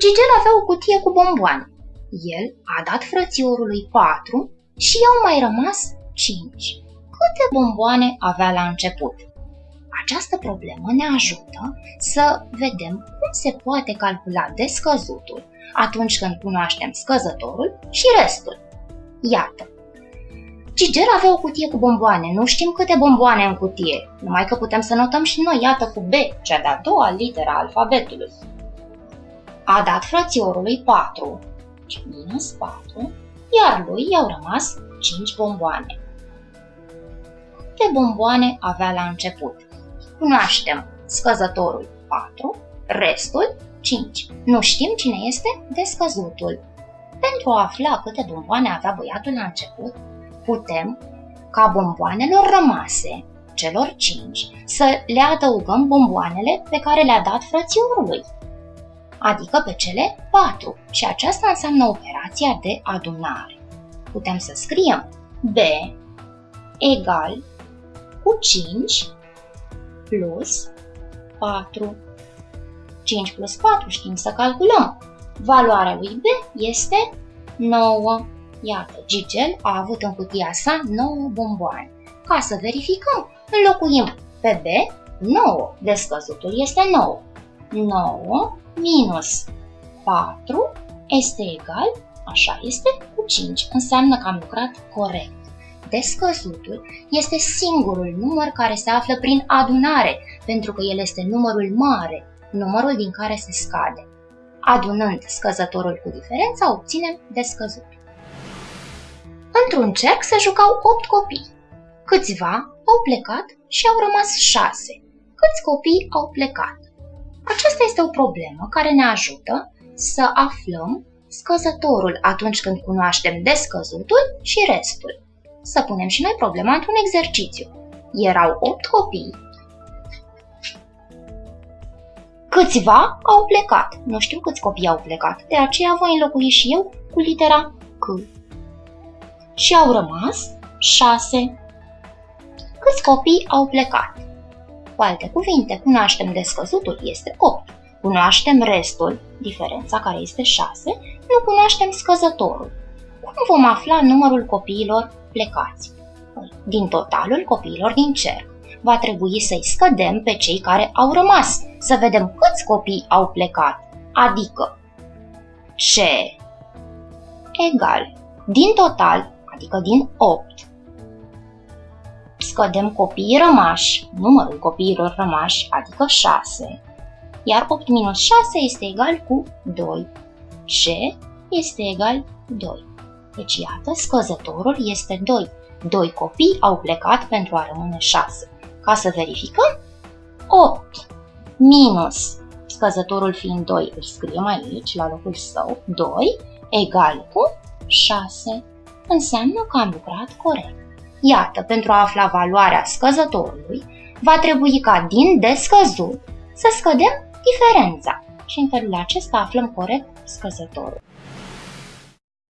Gigel avea o cutie cu bomboane. El a dat frățiorului patru și i-au mai rămas cinci. Câte bomboane avea la început? Această problemă ne ajută să vedem cum se poate calcula descăzutul atunci când cunoaștem scăzătorul și restul. Iată, Gigel avea o cutie cu bomboane, nu știm câte bomboane în cutie, numai că putem să notăm și noi, iată cu B, cea de-a doua litera alfabetului. A dat frățiorului 4, minus 4, iar lui i-au rămas 5 bomboane. Câte bomboane avea la început? Cunoaștem scăzătorul 4, restul 5. Nu știm cine este descăzutul. Pentru a afla câte bomboane avea băiatul la început, putem, ca bomboanelor rămase, celor cinci, să le adăugăm bomboanele pe care le-a dat frățiorului, adică pe cele patru, și aceasta înseamnă operația de adunare. Putem să scriem B egal cu 5 plus 4. 5 plus 4 știm să calculăm. Valoarea lui B este 9. Iată, Gigel a avut în cutia sa 9 bomboane. Ca să verificăm, înlocuim pe B 9. Descăzutul este 9. 9 minus 4 este egal, așa este, cu 5. Înseamnă că am lucrat corect. Descăzutul este singurul număr care se află prin adunare, pentru că el este numărul mare, numărul din care se scade. Adunând scăzătorul cu diferența, obținem descăzutul. Într-un cerc se jucau opt copii. Câțiva au plecat și au rămas șase. Câți copii au plecat? Aceasta este o problemă care ne ajută să aflăm scăzătorul atunci când cunoaștem descăzutul și restul. Să punem și noi problema într-un exercițiu. Erau opt copii. Câțiva au plecat. Nu știu câți copii au plecat, de aceea voi înlocui și eu cu litera C și au rămas șase. Câți copii au plecat? Cu alte cuvinte, cunoaștem descăzutul, este 8. Cunoaștem restul, diferența care este 6, nu cunoaștem scăzătorul. Cum vom afla numărul copiilor plecați? Păi, din totalul copiilor din cerc. Va trebui să-i scădem pe cei care au rămas, să vedem câți copii au plecat, adică ce egal. Din total, adică din 8. Scădem copiii rămași, numărul copiilor rămași, adică 6, iar 8 minus 6 este egal cu 2. C este egal 2. Deci iată, scăzătorul este 2. Doi copii au plecat pentru a rămâne 6. Ca să verificăm, 8 minus scăzătorul fiind 2, îl scriem aici, la locul său, 2, egal cu 6 înseamnă că am lucrat corect. Iată, pentru a afla valoarea scăzătorului, va trebui ca din descăzut să scădem diferența și în felul acesta aflăm corect scăzătorul.